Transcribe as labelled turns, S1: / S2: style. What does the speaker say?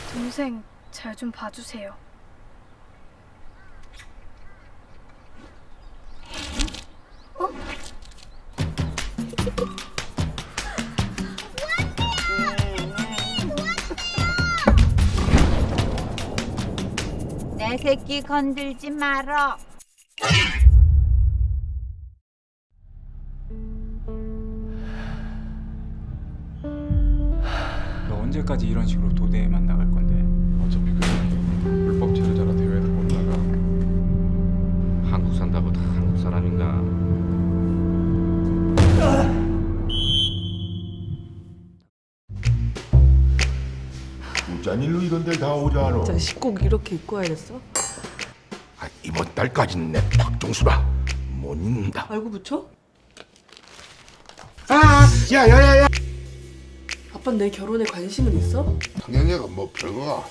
S1: 동생 잘 좀 봐주세요.
S2: 내 새끼 건들지 말어.
S3: 언제까지 이런 식으로 도대에만 나갈 건데?
S4: 어차피 그 불법 체류자라 대회도 못 나가.
S5: 한국 산다고 다 한국 사람인가?
S6: 무짠일로 이런 데를 다 오잖아.
S7: 진짜 식곡 이렇게 입고 와야겠어?
S6: 아, 이번 달까지는 내 박종수라 못 잊는다.
S7: 알고 붙여?
S6: 아, 야야야야.
S7: 아빠 내 결혼에 관심은 있어?
S6: 당연히가 뭐 별거가